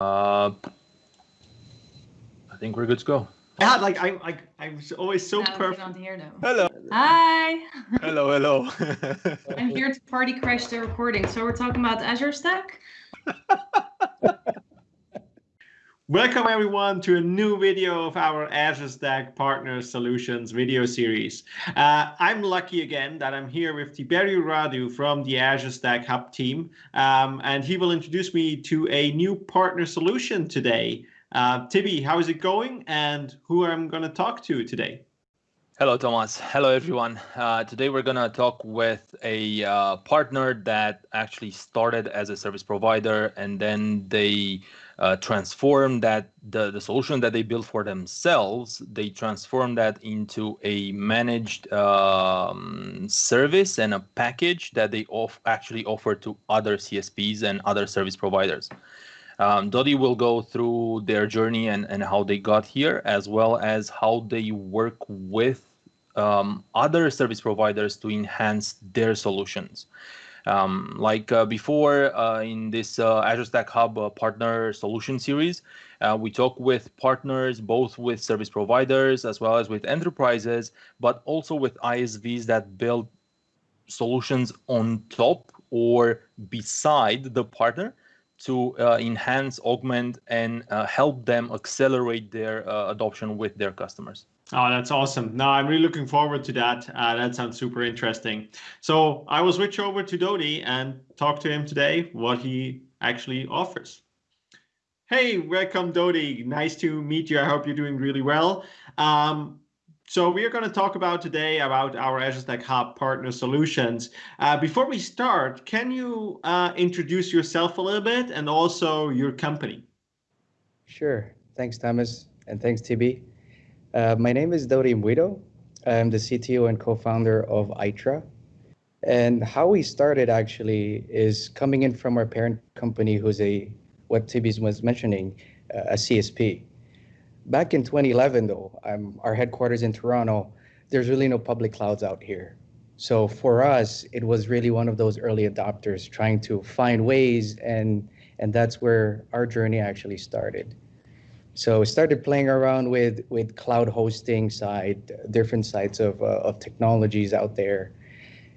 Uh, I think we're good to go. Yeah, like I, I, I'm always so Now perfect. get on here now. Hello. Hi. Hello, hello. I'm here to party crash the recording. So we're talking about Azure Stack. Welcome everyone to a new video of our Azure Stack Partner Solutions video series. Uh, I'm lucky again that I'm here with Tiberiu Radu from the Azure Stack Hub team, um, and he will introduce me to a new partner solution today. Uh, Tibi, how is it going and who I'm going to talk to today? Hello, Thomas. Hello, everyone. Uh, today we're going to talk with a uh, partner that actually started as a service provider and then they uh, transformed that the, the solution that they built for themselves, they transformed that into a managed um, service and a package that they off actually offer to other CSPs and other service providers. Um, Dodi will go through their journey and, and how they got here, as well as how they work with um, other service providers to enhance their solutions. Um, like uh, before uh, in this uh, Azure Stack Hub uh, partner solution series, uh, we talk with partners, both with service providers as well as with enterprises, but also with ISVs that build solutions on top or beside the partner to uh, enhance, augment, and uh, help them accelerate their uh, adoption with their customers. Oh, that's awesome. No, I'm really looking forward to that. Uh, that sounds super interesting. So I will switch over to Dodi and talk to him today what he actually offers. Hey, welcome Dodi. Nice to meet you. I hope you're doing really well. Um, so we are going to talk about today about our Azure Stack Hub partner solutions. Uh, before we start, can you uh, introduce yourself a little bit and also your company? Sure. Thanks, Thomas, and thanks, Tibi. Uh, my name is Dodi Mbuido. I'm the CTO and co-founder of Itra. And how we started actually is coming in from our parent company, who's a what Tibi was mentioning, uh, a CSP. Back in 2011, though, our headquarters in Toronto, there's really no public clouds out here. So for us, it was really one of those early adopters trying to find ways, and and that's where our journey actually started. So we started playing around with with cloud hosting side, different sides of uh, of technologies out there,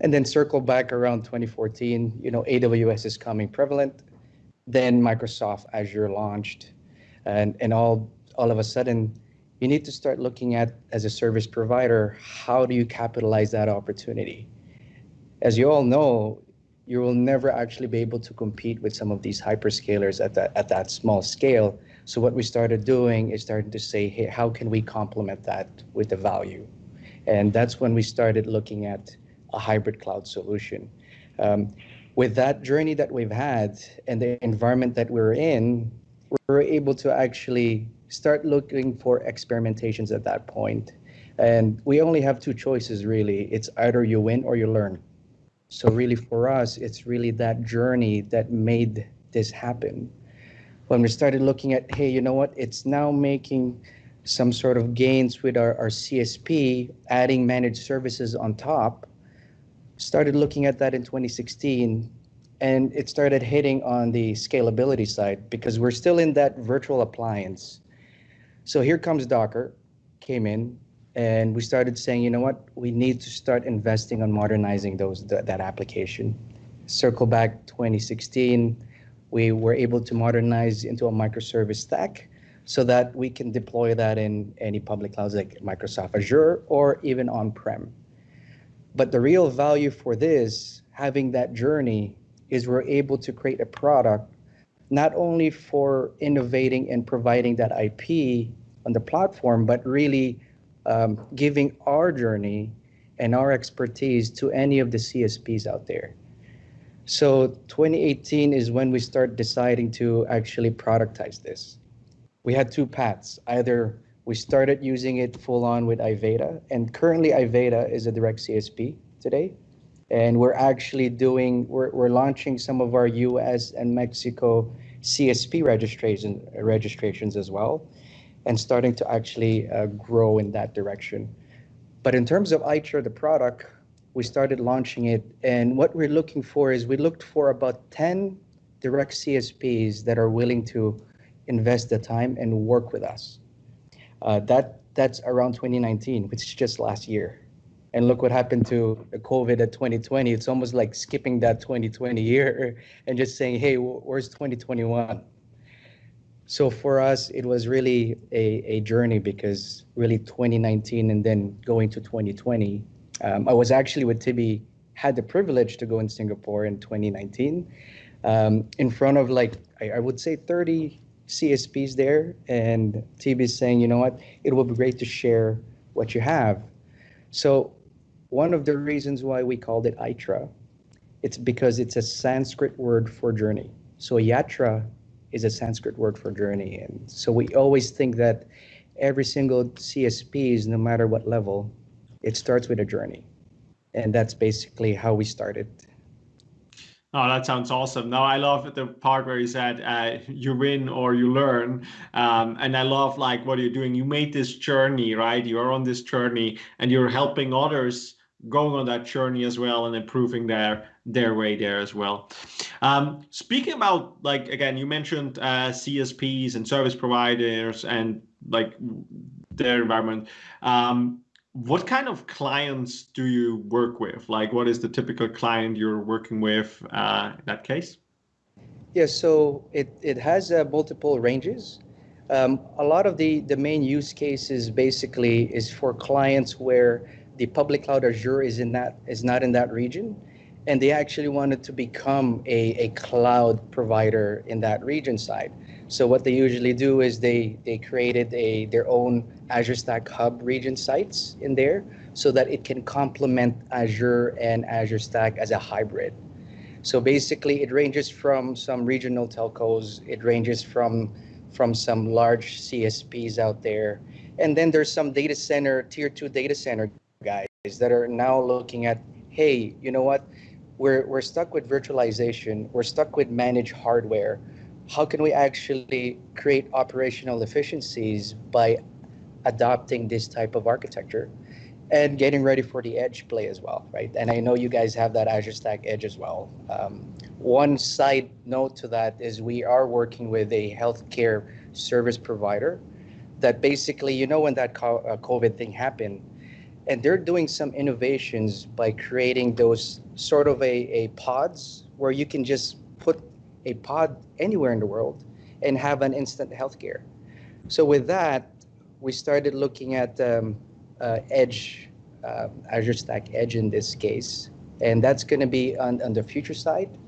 and then circle back around 2014. You know, AWS is coming prevalent. Then Microsoft Azure launched, and and all all of a sudden, you need to start looking at as a service provider, how do you capitalize that opportunity? As you all know, you will never actually be able to compete with some of these hyperscalers at that at that small scale. So what we started doing is starting to say, hey, how can we complement that with the value? And that's when we started looking at a hybrid cloud solution. Um, with that journey that we've had and the environment that we're in, we're able to actually start looking for experimentations at that point. And we only have two choices really. It's either you win or you learn. So really for us, it's really that journey that made this happen. When we started looking at, hey, you know what, it's now making some sort of gains with our, our CSP, adding managed services on top, started looking at that in 2016 and it started hitting on the scalability side because we're still in that virtual appliance. So here comes Docker, came in, and we started saying, you know what, we need to start investing on modernizing those th that application. Circle back 2016, we were able to modernize into a microservice stack so that we can deploy that in any public clouds like Microsoft Azure or even on-prem. But the real value for this, having that journey, is we're able to create a product not only for innovating and providing that IP on the platform, but really um, giving our journey and our expertise to any of the CSPs out there. So 2018 is when we start deciding to actually productize this. We had two paths. Either we started using it full on with Iveda, and currently Iveda is a direct CSP today. And we're actually doing, we're, we're launching some of our US and Mexico CSP registration, registrations as well, and starting to actually uh, grow in that direction. But in terms of Itra, the product, we started launching it, and what we're looking for is we looked for about 10 direct CSPs that are willing to invest the time and work with us. Uh, that that's around 2019, which is just last year. And look what happened to COVID at 2020. It's almost like skipping that 2020 year and just saying, hey, where's 2021? So for us, it was really a, a journey because really 2019 and then going to 2020. Um, I was actually with Tibi, had the privilege to go in Singapore in 2019 um, in front of like, I, I would say 30 CSPs there. And Tibi is saying, you know what, it will be great to share what you have. So one of the reasons why we called it Aitra, it's because it's a Sanskrit word for journey. So Yatra is a Sanskrit word for journey. And so we always think that every single CSPs, no matter what level, it starts with a journey. And that's basically how we started. Oh, that sounds awesome. Now I love the part where you said uh, you win or you learn, um, and I love like what you're doing. You made this journey, right? You are on this journey, and you're helping others going on that journey as well and improving their their way there as well. Um, speaking about like again, you mentioned uh, CSPs and service providers and like their environment. Um, what kind of clients do you work with? Like, what is the typical client you're working with uh, in that case? Yeah, so it, it has uh, multiple ranges. Um, a lot of the, the main use cases basically is for clients where the public cloud Azure is in that is not in that region, and they actually wanted to become a, a cloud provider in that region side. So what they usually do is they they created a their own Azure Stack Hub region sites in there so that it can complement Azure and Azure Stack as a hybrid. So basically, it ranges from some regional telcos. It ranges from from some large CSPs out there, and then there's some data center tier two data center guys that are now looking at, hey, you know what? We're, we're stuck with virtualization. We're stuck with managed hardware. How can we actually create operational efficiencies by adopting this type of architecture and getting ready for the edge play as well, right? And I know you guys have that Azure Stack Edge as well. Um, one side note to that is we are working with a healthcare service provider that basically, you know, when that uh, COVID thing happened, and they're doing some innovations by creating those sort of a, a pods where you can just put a pod anywhere in the world and have an instant healthcare. So with that, we started looking at um, uh, Edge, uh, Azure Stack Edge in this case, and that's going to be on, on the future side.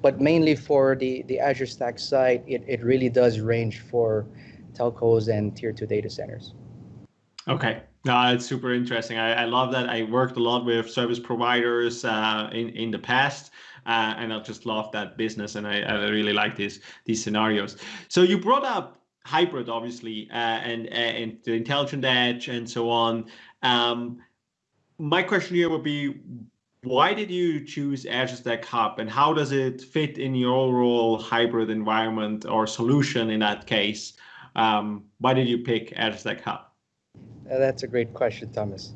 But mainly for the, the Azure Stack side, it, it really does range for telcos and tier two data centers. Okay, no, it's super interesting. I, I love that. I worked a lot with service providers uh, in in the past, uh, and I just love that business, and I, I really like these these scenarios. So you brought up hybrid, obviously, uh, and and the intelligent edge and so on. Um, my question here would be, why did you choose Azure Stack Hub, and how does it fit in your overall hybrid environment or solution in that case? Um, why did you pick Azure Stack Hub? Uh, that's a great question, Thomas.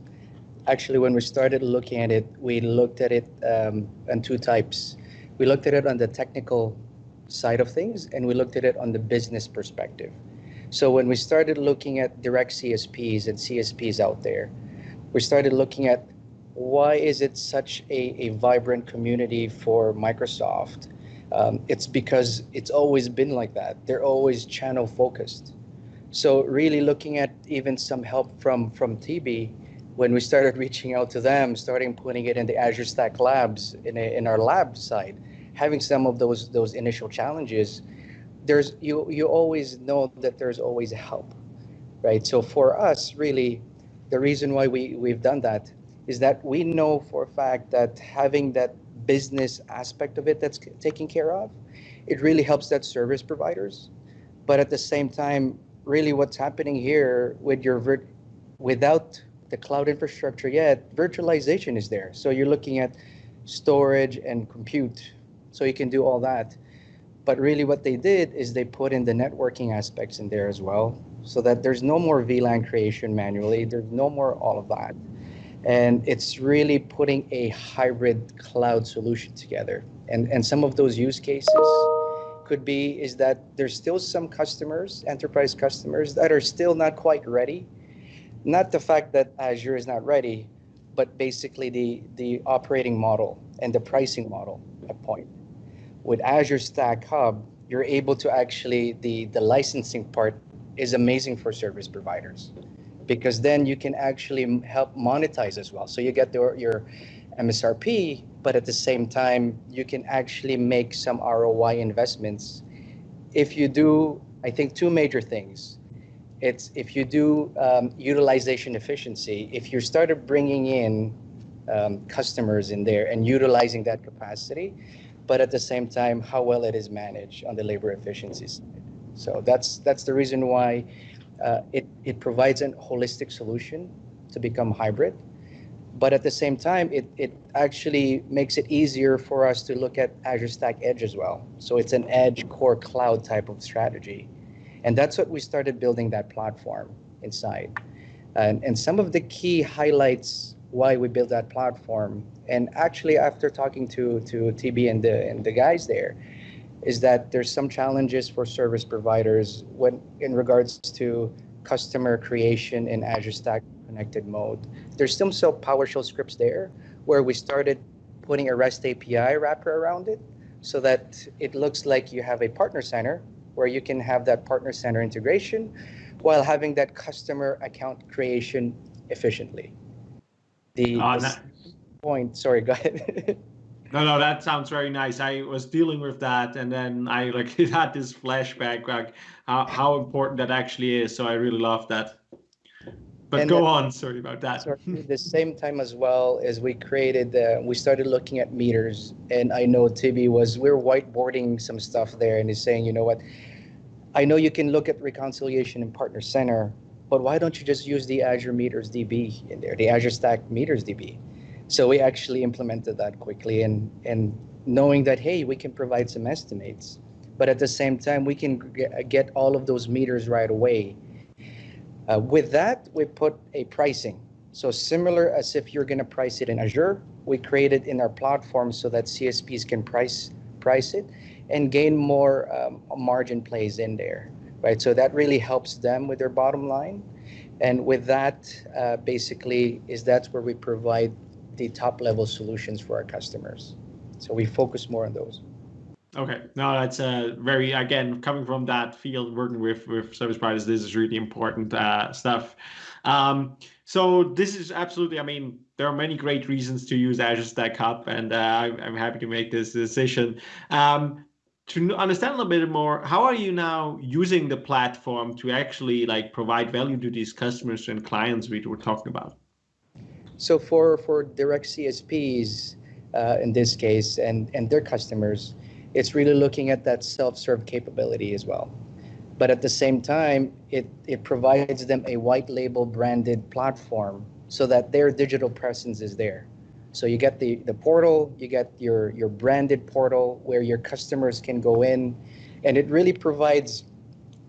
Actually, when we started looking at it, we looked at it um, on two types. We looked at it on the technical side of things, and we looked at it on the business perspective. So when we started looking at direct CSPs and CSPs out there, we started looking at why is it such a, a vibrant community for Microsoft? Um, it's because it's always been like that. They're always channel focused. So really looking at even some help from from Tibi when we started reaching out to them, starting putting it in the Azure Stack Labs in a, in our lab side, having some of those those initial challenges, there's you you always know that there's always help, right? So for us, really, the reason why we we've done that is that we know for a fact that having that business aspect of it that's taken care of, it really helps that service providers. But at the same time, really what's happening here with your without the cloud infrastructure yet, virtualization is there. So you're looking at storage and compute. So you can do all that. But really what they did is they put in the networking aspects in there as well so that there's no more VLAN creation manually. There's no more all of that. And it's really putting a hybrid cloud solution together. And, and some of those use cases could be is that there's still some customers, enterprise customers, that are still not quite ready. Not the fact that Azure is not ready, but basically the, the operating model and the pricing model at point. With Azure Stack Hub, you're able to actually, the, the licensing part is amazing for service providers because then you can actually help monetize as well. So you get the, your MSRP, but at the same time, you can actually make some ROI investments. If you do, I think two major things. It's if you do um, utilization efficiency, if you started bringing in um, customers in there and utilizing that capacity, but at the same time, how well it is managed on the labor efficiency side. So that's that's the reason why uh, it, it provides a holistic solution to become hybrid. But at the same time, it, it actually makes it easier for us to look at Azure Stack Edge as well. So it's an edge core cloud type of strategy. And that's what we started building that platform inside. And, and some of the key highlights why we built that platform, and actually after talking to, to Tibi and the, and the guys there, is that there's some challenges for service providers when in regards to customer creation in Azure Stack connected mode. There's still some PowerShell scripts there where we started putting a REST API wrapper around it so that it looks like you have a partner center where you can have that partner center integration while having that customer account creation efficiently. The, uh, point, sorry, go ahead. No, no, that sounds very nice. I was dealing with that, and then I like had this flashback, like how, how important that actually is. So I really love that. But and go on. Sorry about that. The same time as well as we created, uh, we started looking at meters, and I know Tibi was we are whiteboarding some stuff there, and he's saying, you know what, I know you can look at reconciliation in Partner Center, but why don't you just use the Azure Meters DB in there, the Azure Stack Meters DB? So we actually implemented that quickly and, and knowing that, hey, we can provide some estimates, but at the same time, we can get all of those meters right away. Uh, with that, we put a pricing. So similar as if you're going to price it in Azure, we create it in our platform so that CSPs can price price it and gain more um, margin plays in there, right? So that really helps them with their bottom line. And with that, uh, basically, is that's where we provide the top level solutions for our customers. So we focus more on those. Okay, no, that's uh, very again coming from that field, working with with service providers. This is really important uh, stuff. Um, so this is absolutely. I mean, there are many great reasons to use Azure Stack Hub, and uh, I'm happy to make this decision. Um, to understand a little bit more, how are you now using the platform to actually like provide value to these customers and clients we were talking about? So for, for direct CSPs, uh, in this case, and, and their customers, it's really looking at that self-serve capability as well. But at the same time, it, it provides them a white label branded platform so that their digital presence is there. So you get the, the portal, you get your, your branded portal where your customers can go in, and it really provides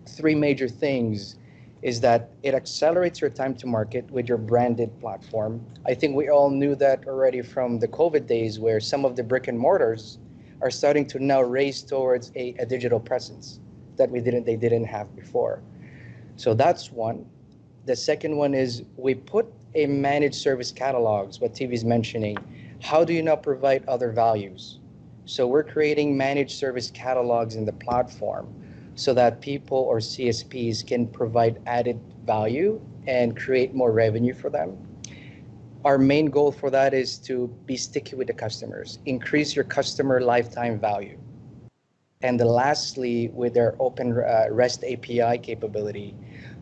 three major things is that it accelerates your time to market with your branded platform. I think we all knew that already from the COVID days where some of the brick and mortars are starting to now race towards a, a digital presence that we didn't they didn't have before. So that's one. The second one is we put a managed service catalogs, what Tibi is mentioning. How do you now provide other values? So we're creating managed service catalogs in the platform so that people or CSPs can provide added value and create more revenue for them. Our main goal for that is to be sticky with the customers, increase your customer lifetime value. And lastly, with our open uh, REST API capability,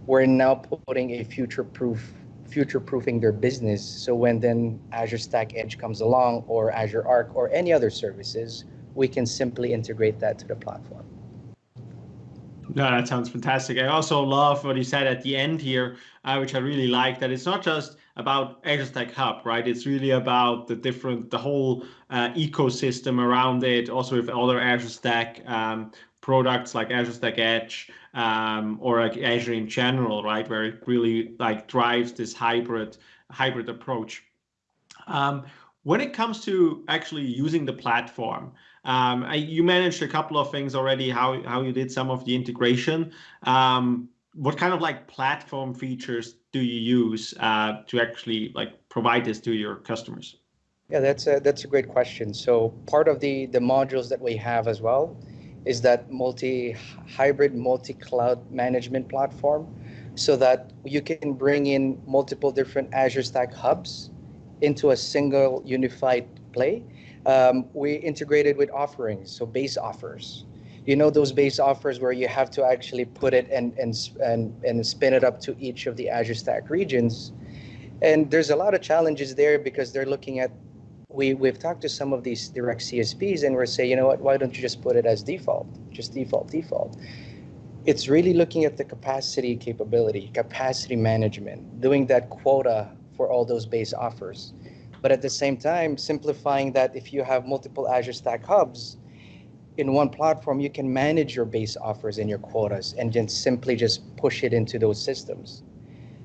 we're now putting a future-proof future-proofing their business. So when then Azure Stack Edge comes along or Azure Arc or any other services, we can simply integrate that to the platform. No, that sounds fantastic. I also love what you said at the end here, uh, which I really like. That it's not just about Azure Stack Hub, right? It's really about the different, the whole uh, ecosystem around it. Also with other Azure Stack um, products like Azure Stack Edge um, or like Azure in general, right? Where it really like drives this hybrid hybrid approach. Um, when it comes to actually using the platform, Um, I, you managed a couple of things already. How how you did some of the integration. Um, what kind of like platform features do you use uh, to actually like provide this to your customers? Yeah, that's a that's a great question. So part of the the modules that we have as well is that multi hybrid multi cloud management platform, so that you can bring in multiple different Azure Stack hubs into a single unified play. Um, we integrated with offerings, so base offers you know those base offers where you have to actually put it and and and, and spin it up to each of the Azure Stack regions. And there's a lot of challenges there because they're looking at we we've talked to some of these direct CSPs and we're saying, you know what, why don't you just put it as default? Just default, default. It's really looking at the capacity capability, capacity management, doing that quota for all those base offers. But at the same time, simplifying that if you have multiple Azure Stack hubs, in one platform, you can manage your base offers and your quotas and then simply just push it into those systems.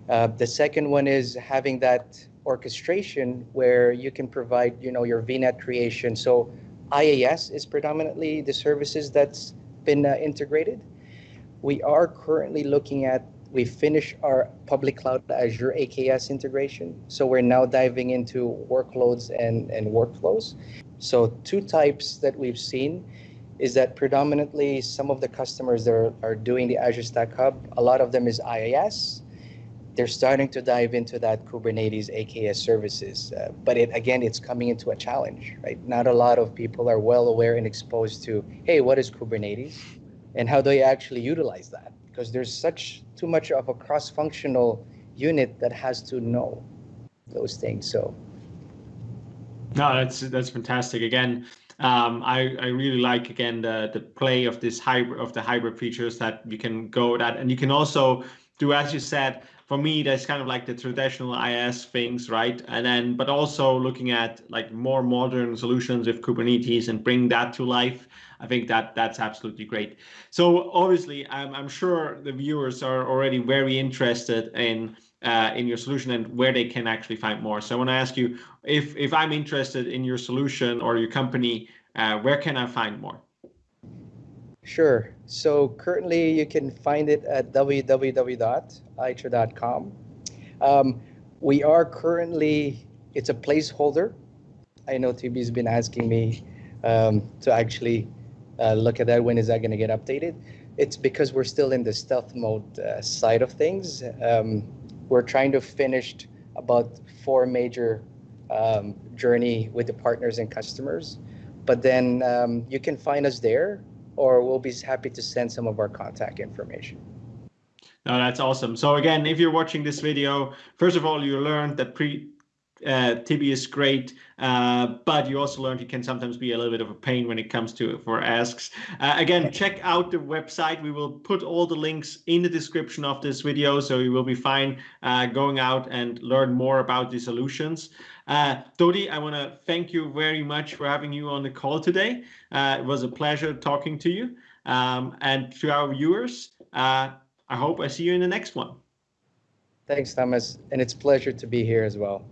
Uh, the second one is having that orchestration where you can provide, you know, your VNet creation. So IaaS is predominantly the services that's been uh, integrated. We are currently looking at, we finished our public cloud Azure AKS integration. So we're now diving into workloads and, and workflows. So two types that we've seen is that predominantly some of the customers that are, are doing the Azure Stack Hub, a lot of them is IaaS. They're starting to dive into that Kubernetes AKS services. Uh, but it again, it's coming into a challenge, right? Not a lot of people are well aware and exposed to, hey, what is Kubernetes? And how do you actually utilize that? Because there's such too much of a cross-functional unit that has to know those things. So no, that's that's fantastic. Again, um, I, I really like again the the play of this hybrid of the hybrid features that you can go that. And you can also do as you said for me that's kind of like the traditional IaaS things right? And then but also looking at like more modern solutions with Kubernetes and bring that to life I think that that's absolutely great. So obviously I'm, I'm sure the viewers are already very interested in uh, in your solution and where they can actually find more. So I want to ask you if if I'm interested in your solution or your company, uh, where can I find more? Sure. So currently you can find it at www.itra.com. Um, we are currently, it's a placeholder. I know Tibi's been asking me um, to actually uh, look at that. When is that going to get updated? It's because we're still in the stealth mode uh, side of things. Um, we're trying to finish about four major um, journey with the partners and customers. But then um, you can find us there, or we'll be happy to send some of our contact information. No, that's awesome. So again, if you're watching this video, first of all, you learned that pre uh, Tibi is great, uh, but you also learned he can sometimes be a little bit of a pain when it comes to for asks. Uh, again, check out the website. We will put all the links in the description of this video, so you will be fine uh, going out and learn more about the solutions. Uh, Dodi, I want to thank you very much for having you on the call today. Uh, it was a pleasure talking to you. Um, and to our viewers, uh, I hope I see you in the next one. Thanks, Thomas. And it's a pleasure to be here as well.